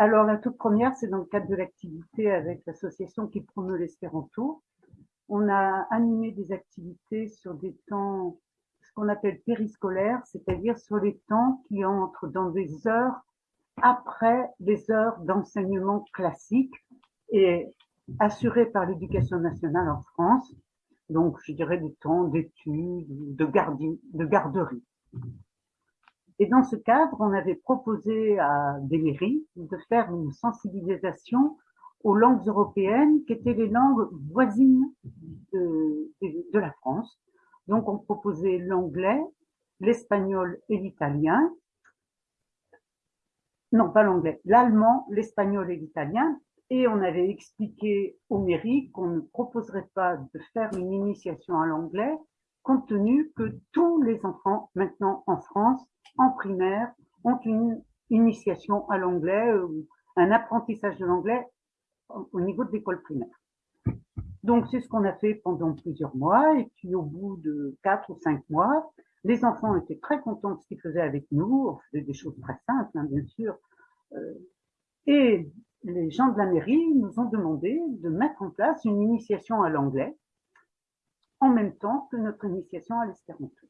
Alors, la toute première, c'est dans le cadre de l'activité avec l'association qui promeut l'espéranto. On a animé des activités sur des temps, ce qu'on appelle périscolaires, c'est-à-dire sur les temps qui entrent dans des heures après les heures d'enseignement classique et assurés par l'éducation nationale en France. Donc, je dirais des temps d'études, de, de garderie. Et dans ce cadre, on avait proposé à des mairies de faire une sensibilisation aux langues européennes qui étaient les langues voisines de, la France. Donc, on proposait l'anglais, l'espagnol et l'italien. Non, pas l'anglais, l'allemand, l'espagnol et l'italien. Et on avait expliqué aux mairies qu'on ne proposerait pas de faire une initiation à l'anglais compte tenu que tous les enfants maintenant en France, en primaire, ont une initiation à l'anglais, ou un apprentissage de l'anglais au niveau de l'école primaire. Donc c'est ce qu'on a fait pendant plusieurs mois et puis au bout de quatre ou cinq mois, les enfants étaient très contents de ce qu'ils faisaient avec nous. On faisait des choses très simples, hein, bien sûr. Euh, et les gens de la mairie nous ont demandé de mettre en place une initiation à l'anglais en même temps que notre initiation à l'espéranto.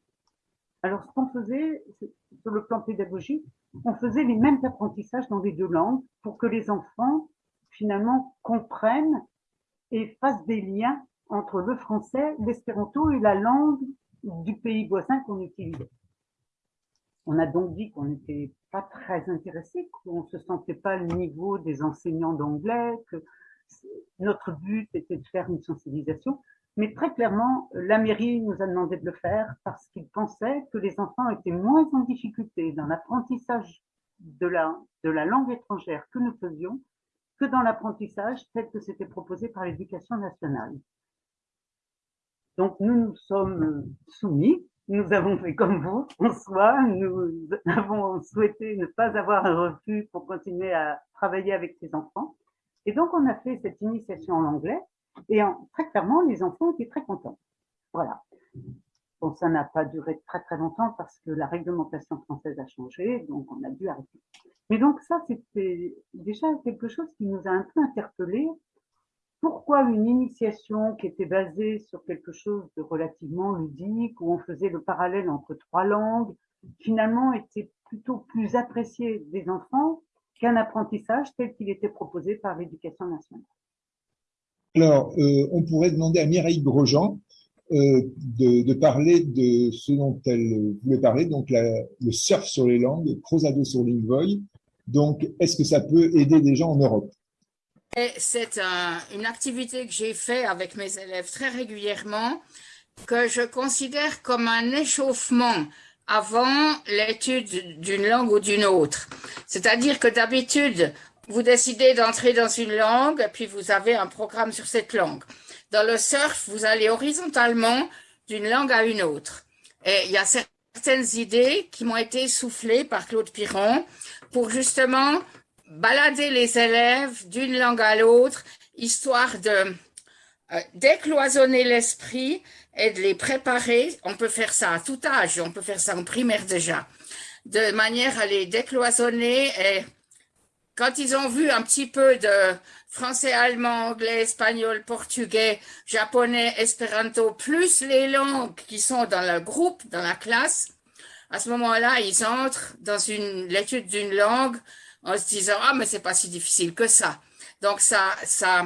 Alors, ce qu'on faisait, sur le plan pédagogique, on faisait les mêmes apprentissages dans les deux langues pour que les enfants, finalement, comprennent et fassent des liens entre le français, l'espéranto et la langue du pays voisin qu'on utilisait. On a donc dit qu'on n'était pas très intéressé, qu'on ne se sentait pas le niveau des enseignants d'anglais, que notre but était de faire une sensibilisation, mais très clairement, la mairie nous a demandé de le faire parce qu'ils pensaient que les enfants étaient moins en difficulté dans l'apprentissage de la, de la langue étrangère que nous faisions que dans l'apprentissage tel que c'était proposé par l'éducation nationale. Donc nous nous sommes soumis, nous avons fait comme vous en soi, nous avons souhaité ne pas avoir un refus pour continuer à travailler avec ces enfants. Et donc on a fait cette initiation en anglais et très clairement, les enfants étaient très contents. Voilà. Bon, ça n'a pas duré très très longtemps parce que la réglementation française a changé, donc on a dû arrêter. Mais donc ça, c'était déjà quelque chose qui nous a un peu interpellés. Pourquoi une initiation qui était basée sur quelque chose de relativement ludique, où on faisait le parallèle entre trois langues, finalement était plutôt plus appréciée des enfants qu'un apprentissage tel qu'il était proposé par l'éducation nationale? Alors, euh, on pourrait demander à Mireille Grosjean euh, de, parler de ce dont elle voulait parler, donc le surf sur les langues, Crozado sur Lingvoy. Donc, est-ce que ça peut aider des gens en Europe? C'est une activité que j'ai fait avec mes élèves très régulièrement, que je considère comme un échauffement avant l'étude d'une langue ou d'une autre. C'est-à-dire que d'habitude, vous décidez d'entrer dans une langue, puis vous avez un programme sur cette langue. Dans le surf, vous allez horizontalement d'une langue à une autre. Et il y a certaines idées qui m'ont été soufflées par Claude Piron pour justement balader les élèves d'une langue à l'autre, histoire de euh, décloisonner l'esprit et de les préparer. On peut faire ça à tout âge, on peut faire ça en primaire déjà, de manière à les décloisonner et quand ils ont vu un petit peu de français, allemand, anglais, espagnol, portugais, japonais, espéranto, plus les langues qui sont dans le groupe, dans la classe, à ce moment-là, ils entrent dans l'étude d'une langue en se disant « Ah, mais c'est pas si difficile que ça ». Donc, ça, ça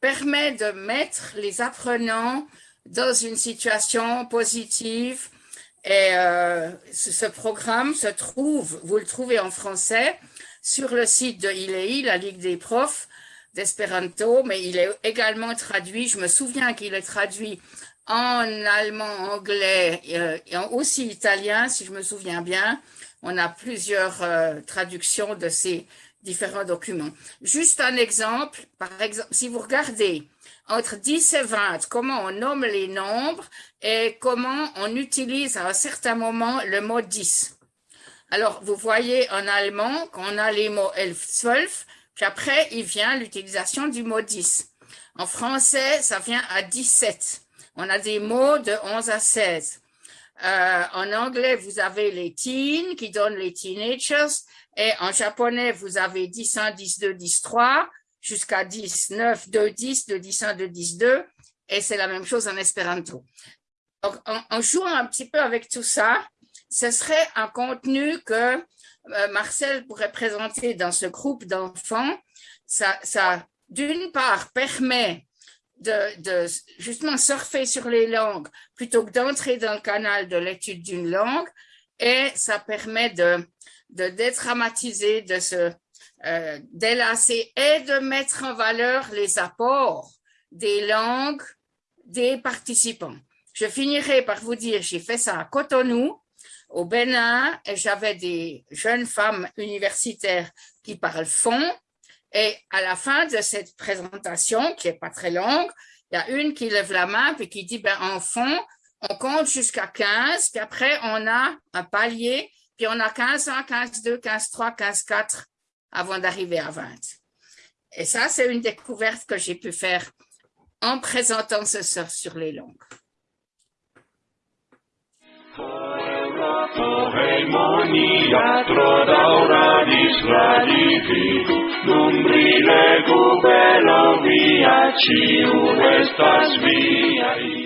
permet de mettre les apprenants dans une situation positive et euh, ce programme se trouve, vous le trouvez en français, sur le site de ILEI, la Ligue des profs d'Espéranto, mais il est également traduit, je me souviens qu'il est traduit en allemand, anglais euh, et aussi italien, si je me souviens bien. On a plusieurs euh, traductions de ces différents documents. Juste un exemple, par exemple, si vous regardez entre 10 et 20, comment on nomme les nombres et comment on utilise à un certain moment le mot 10. Alors, vous voyez en allemand qu'on a les mots elf, zwölf, puis après, il vient l'utilisation du mot 10. En français, ça vient à 17. On a des mots de 11 à 16. Euh, en anglais, vous avez les teens qui donnent les teenagers. Et en japonais, vous avez 10, 1, 10, 2, 10, 3 jusqu'à 10, 9, 2, 10, 2, 10, 1, 2, 10, 2. Et c'est la même chose en espéranto. Donc, en, jouant un petit peu avec tout ça, ce serait un contenu que euh, Marcel pourrait présenter dans ce groupe d'enfants. Ça, ça d'une part, permet de, justement surfer sur les langues plutôt que d'entrer dans le canal de l'étude d'une langue et ça permet de, de dédramatiser, de se euh, délasser et de mettre en valeur les apports des langues des participants. Je finirai par vous dire, j'ai fait ça à Cotonou, au Bénin, et j'avais des jeunes femmes universitaires qui parlent fond, et à la fin de cette présentation, qui est pas très longue, il y a une qui lève la main puis qui dit, ben, en fond, on compte jusqu'à 15, puis après, on a un palier, puis on a 15 1, 15 2, 15 3, 15 4 avant d'arriver à 20. Et ça, c'est une découverte que j'ai pu faire en présentant ce soir sur les langues. harmonia tro daura disradifi dum rilegu belo via ciu estas viai.